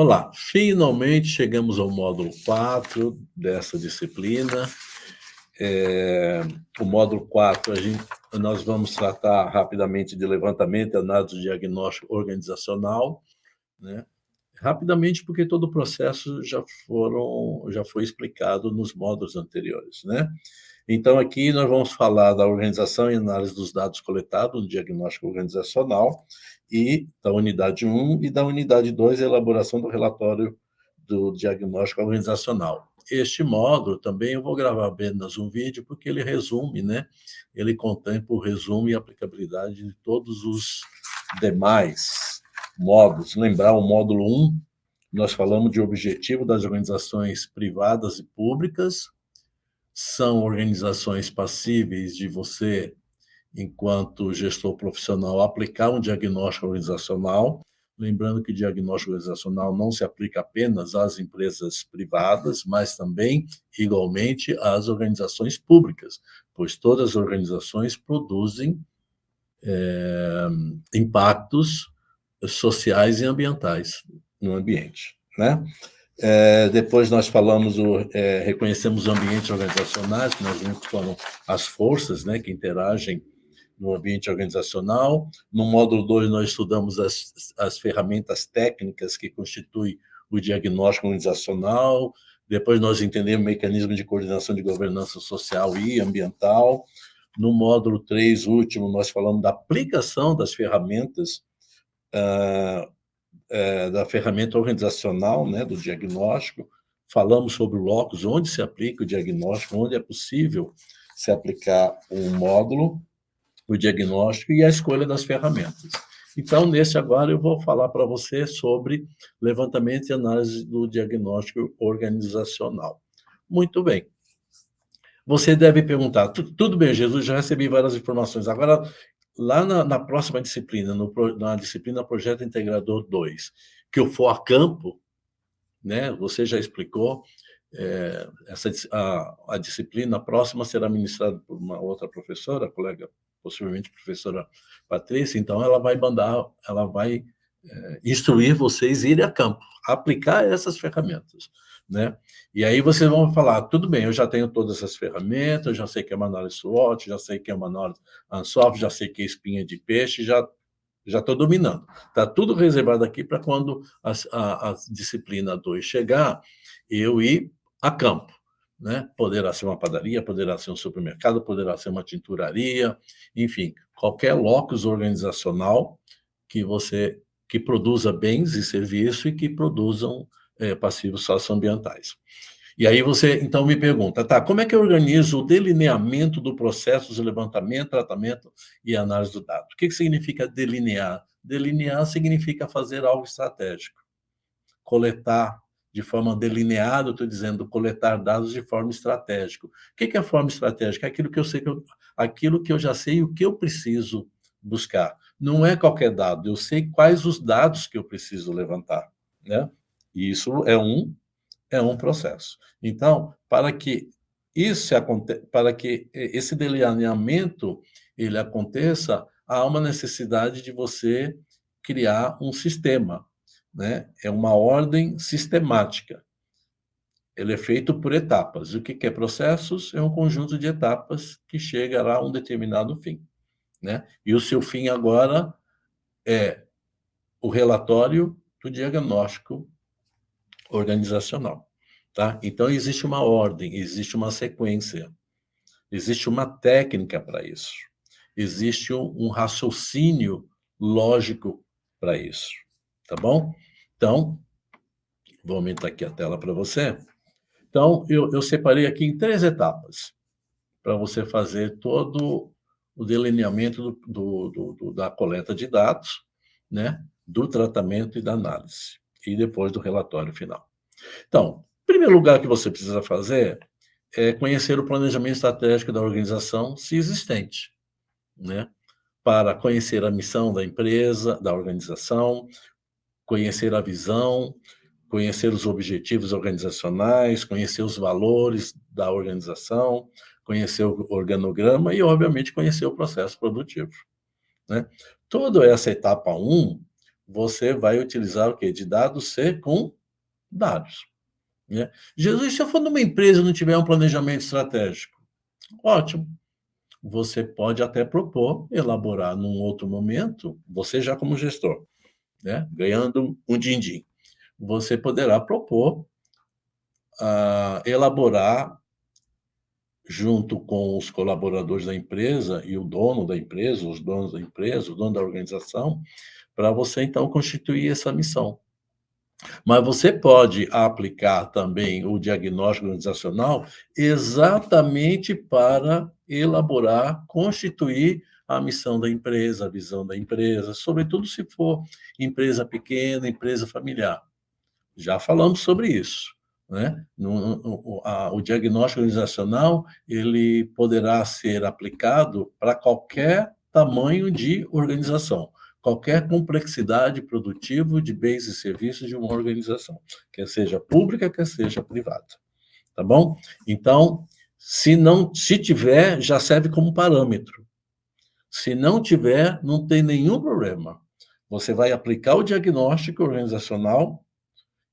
Olá, finalmente chegamos ao módulo 4 dessa disciplina. É, o módulo 4, a gente, nós vamos tratar rapidamente de levantamento análise diagnóstico organizacional, né? Rapidamente porque todo o processo já, foram, já foi explicado nos módulos anteriores. Né? Então, aqui nós vamos falar da organização e análise dos dados coletados no diagnóstico organizacional, e da unidade 1 e da unidade 2, a elaboração do relatório do diagnóstico organizacional. Este módulo também eu vou gravar apenas um vídeo, porque ele resume, né? Ele contempla o resumo e aplicabilidade de todos os demais módulos. Lembrar o módulo 1, nós falamos de objetivo das organizações privadas e públicas, são organizações passíveis de você enquanto gestor profissional, aplicar um diagnóstico organizacional, lembrando que diagnóstico organizacional não se aplica apenas às empresas privadas, mas também, igualmente, às organizações públicas, pois todas as organizações produzem é, impactos sociais e ambientais no ambiente. Né? É, depois nós falamos, o, é, reconhecemos ambientes organizacionais, que nós vimos foram as forças né, que interagem no ambiente organizacional. No módulo 2, nós estudamos as, as ferramentas técnicas que constituem o diagnóstico organizacional. Depois, nós entendemos o mecanismo de coordenação de governança social e ambiental. No módulo 3, último, nós falamos da aplicação das ferramentas, uh, da ferramenta organizacional, né, do diagnóstico. Falamos sobre o locus, onde se aplica o diagnóstico, onde é possível se aplicar um módulo o diagnóstico e a escolha das ferramentas. Então, nesse agora, eu vou falar para você sobre levantamento e análise do diagnóstico organizacional. Muito bem. Você deve perguntar, tudo bem, Jesus, já recebi várias informações. Agora, lá na, na próxima disciplina, no, na disciplina Projeto Integrador 2, que eu for a campo, né, você já explicou, é, essa, a, a disciplina próxima será ministrada por uma outra professora, colega possivelmente professora Patrícia, então ela vai mandar, ela vai é, instruir vocês a irem a campo, aplicar essas ferramentas. Né? E aí vocês vão falar, tudo bem, eu já tenho todas essas ferramentas, já sei que é uma análise SWOT, já sei que é uma análise ANSOF, já sei que é espinha de peixe, já já estou dominando. Está tudo reservado aqui para quando a, a, a disciplina 2 chegar, eu ir a campo né? Poderá ser uma padaria, poderá ser um supermercado, poderá ser uma tinturaria, enfim, qualquer locus organizacional que você que produza bens e serviços e que produzam é, passivos socioambientais. E aí você, então, me pergunta, tá, como é que eu organizo o delineamento do processo de levantamento, tratamento e análise do dado? O que, que significa delinear? Delinear significa fazer algo estratégico, coletar de forma delineada, estou dizendo, coletar dados de forma estratégica. O que é a forma estratégica? É aquilo que eu sei que eu, aquilo que eu já sei o que eu preciso buscar. Não é qualquer dado, eu sei quais os dados que eu preciso levantar, né? E isso é um é um processo. Então, para que isso para que esse delineamento ele aconteça, há uma necessidade de você criar um sistema, né? é uma ordem sistemática. Ele é feito por etapas. O que é processos? É um conjunto de etapas que chega a um determinado fim. Né? E o seu fim agora é o relatório do diagnóstico organizacional. Tá? Então, existe uma ordem, existe uma sequência, existe uma técnica para isso, existe um raciocínio lógico para isso tá bom? Então, vou aumentar aqui a tela para você. Então, eu, eu separei aqui em três etapas para você fazer todo o delineamento do, do, do, da coleta de dados, né, do tratamento e da análise, e depois do relatório final. Então, primeiro lugar que você precisa fazer é conhecer o planejamento estratégico da organização, se existente, né, para conhecer a missão da empresa, da organização, conhecer a visão, conhecer os objetivos organizacionais, conhecer os valores da organização, conhecer o organograma e, obviamente, conhecer o processo produtivo. Né? Toda essa etapa 1, você vai utilizar o quê? De dados secundários. Né? Jesus, se eu for numa empresa e não tiver um planejamento estratégico, ótimo. Você pode até propor, elaborar num outro momento, você já como gestor, né? ganhando um din-din, você poderá propor, uh, elaborar junto com os colaboradores da empresa e o dono da empresa, os donos da empresa, o dono da organização, para você, então, constituir essa missão. Mas você pode aplicar também o diagnóstico organizacional exatamente para elaborar, constituir a missão da empresa, a visão da empresa, sobretudo se for empresa pequena, empresa familiar. Já falamos sobre isso. Né? No, a, o diagnóstico organizacional ele poderá ser aplicado para qualquer tamanho de organização, qualquer complexidade produtiva de bens e serviços de uma organização, quer seja pública, quer seja privada. Tá bom? Então, se não, se tiver, já serve como parâmetro. Se não tiver, não tem nenhum problema. Você vai aplicar o diagnóstico organizacional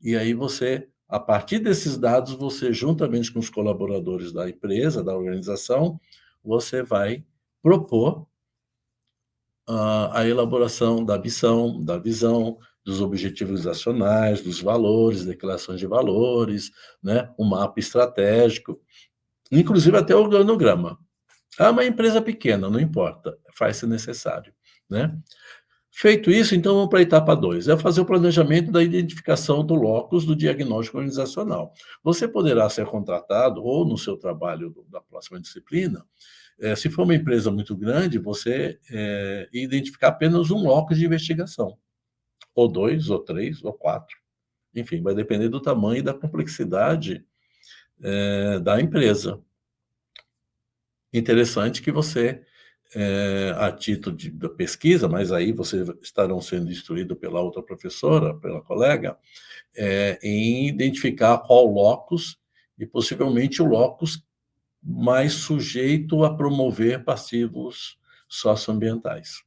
e aí você a partir desses dados, você, juntamente com os colaboradores da empresa, da organização, você vai propor a elaboração da missão, da visão, dos objetivos organizacionais, dos valores, declarações de valores, né? um mapa estratégico, inclusive até o organograma. Ah, uma empresa pequena, não importa, faz-se necessário. Né? Feito isso, então vamos para a etapa 2, é fazer o planejamento da identificação do locus do diagnóstico organizacional. Você poderá ser contratado, ou no seu trabalho da próxima disciplina, é, se for uma empresa muito grande, você é, identificar apenas um locus de investigação, ou dois, ou três, ou quatro. Enfim, vai depender do tamanho e da complexidade é, da empresa. Interessante que você é, a título de, de, pesquisa, mas aí vocês estarão sendo instruídos pela outra professora, pela colega, é, em identificar qual locus e possivelmente o locus mais sujeito a promover passivos socioambientais,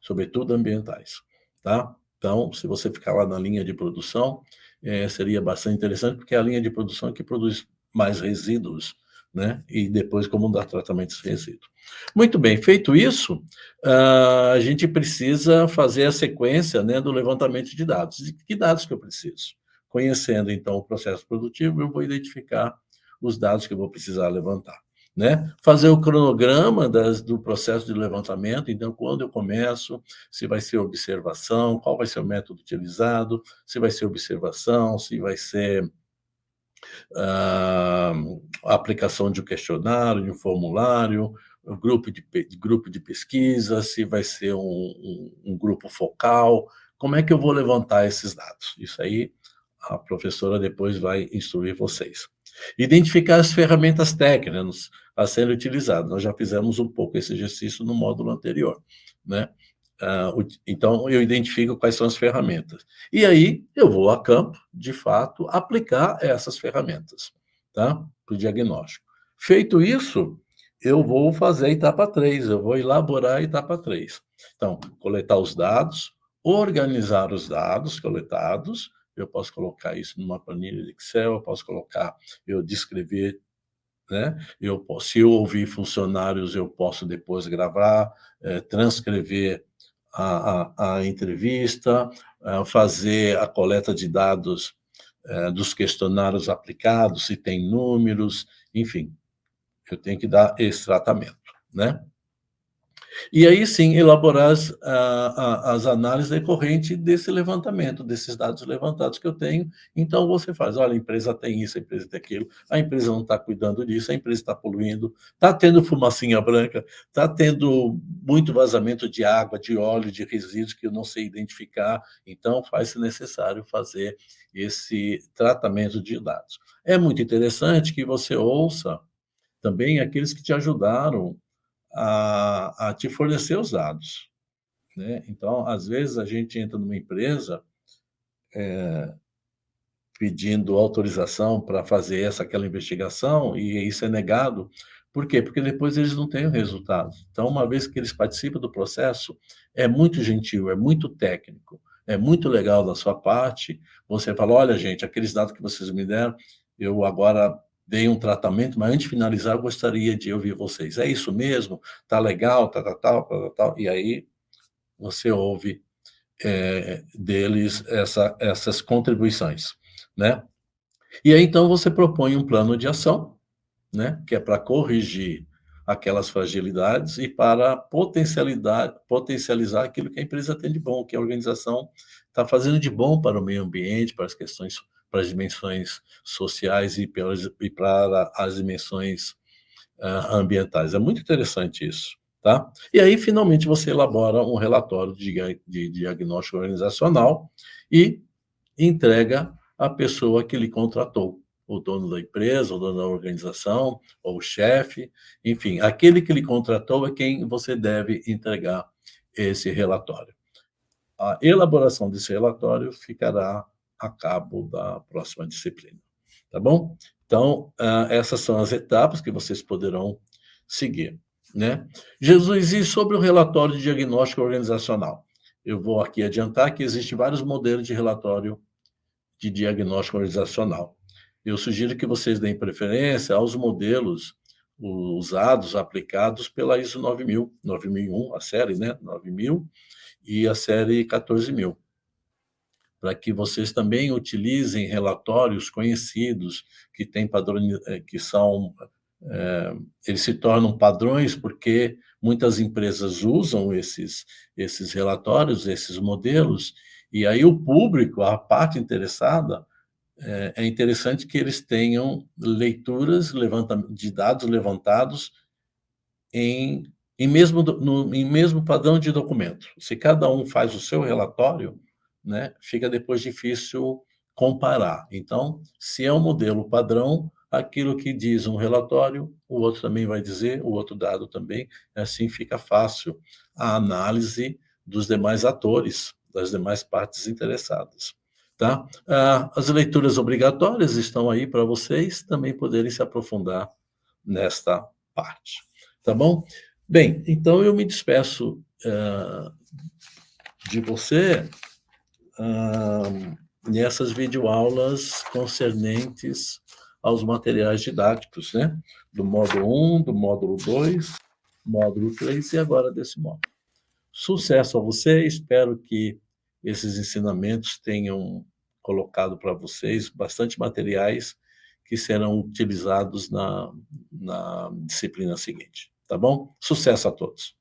sobretudo ambientais, tá? Então, se você ficar lá na linha de produção, é, seria bastante interessante, porque é a linha de produção que produz mais resíduos né? e depois como dar tratamento de resíduo. Muito bem, feito isso, uh, a gente precisa fazer a sequência né, do levantamento de dados. E que dados que eu preciso? Conhecendo, então, o processo produtivo, eu vou identificar os dados que eu vou precisar levantar. Né? Fazer o cronograma das, do processo de levantamento, então, quando eu começo, se vai ser observação, qual vai ser o método utilizado, se vai ser observação, se vai ser a aplicação de um questionário, de um formulário, um grupo de, de grupo de pesquisa, se vai ser um, um, um, grupo focal, como é que eu vou levantar esses dados? Isso aí a professora depois vai instruir vocês. Identificar as ferramentas técnicas a serem utilizadas. Nós já fizemos um pouco esse exercício no módulo anterior, né? Uh, então, eu identifico quais são as ferramentas. E aí, eu vou a campo, de fato, aplicar essas ferramentas, tá? Para o diagnóstico. Feito isso, eu vou fazer a etapa 3, eu vou elaborar a etapa 3. Então, coletar os dados, organizar os dados coletados, eu posso colocar isso numa planilha de Excel, eu posso colocar, eu descrever, né? Eu se eu ouvir funcionários, eu posso depois gravar, é, transcrever a, a, a entrevista, a fazer a coleta de dados é, dos questionários aplicados, se tem números, enfim, eu tenho que dar esse tratamento, né? E aí sim, elaborar as, a, as análises decorrentes desse levantamento, desses dados levantados que eu tenho. Então, você faz, olha, a empresa tem isso, a empresa tem aquilo, a empresa não está cuidando disso, a empresa está poluindo, está tendo fumacinha branca, está tendo muito vazamento de água, de óleo, de resíduos que eu não sei identificar. Então, faz-se necessário fazer esse tratamento de dados. É muito interessante que você ouça também aqueles que te ajudaram a, a te fornecer os dados. Né? Então, às vezes, a gente entra numa empresa é, pedindo autorização para fazer essa, aquela investigação, e isso é negado. Por quê? Porque depois eles não têm o resultado. Então, uma vez que eles participam do processo, é muito gentil, é muito técnico, é muito legal da sua parte, você fala, olha gente, aqueles dados que vocês me deram, eu agora dei um tratamento, mas antes de finalizar, eu gostaria de ouvir vocês. É isso mesmo? Tá legal? Tá, tá, tal, tá, tá, tal. E aí você ouve é, deles essa, essas contribuições, né? E aí, então, você propõe um plano de ação, né? Que é para corrigir aquelas fragilidades e para potencializar aquilo que a empresa tem de bom, que a organização está fazendo de bom para o meio ambiente, para as questões, para as dimensões sociais e, e para as dimensões uh, ambientais. É muito interessante isso. Tá? E aí, finalmente, você elabora um relatório de, de diagnóstico organizacional e entrega à pessoa que lhe contratou o dono da empresa, o dono da organização, ou o chefe, enfim, aquele que lhe contratou é quem você deve entregar esse relatório. A elaboração desse relatório ficará a cabo da próxima disciplina, tá bom? Então, ah, essas são as etapas que vocês poderão seguir, né? Jesus, e sobre o relatório de diagnóstico organizacional? Eu vou aqui adiantar que existem vários modelos de relatório de diagnóstico organizacional eu sugiro que vocês deem preferência aos modelos usados, aplicados pela ISO 9000, 9001, a série, né, 9000, e a série 14000, para que vocês também utilizem relatórios conhecidos, que têm padrões, eh, que são, é, eles se tornam padrões porque muitas empresas usam esses, esses relatórios, esses modelos, e aí o público, a parte interessada, é, é interessante que eles tenham leituras de dados levantados em, em, mesmo, no, em mesmo padrão de documento. Se cada um faz o seu relatório, né, fica depois difícil comparar. Então, se é um modelo padrão, aquilo que diz um relatório, o outro também vai dizer, o outro dado também, assim fica fácil a análise dos demais atores, das demais partes interessadas. Tá? Ah, as leituras obrigatórias estão aí para vocês também poderem se aprofundar nesta parte. Tá bom? Bem, então eu me despeço uh, de você nessas videoaulas concernentes aos materiais didáticos, né? Do módulo 1, do módulo 2, módulo 3 e agora desse módulo. Sucesso a você, espero que esses ensinamentos tenham colocado para vocês bastante materiais que serão utilizados na, na disciplina seguinte. Tá bom? Sucesso a todos!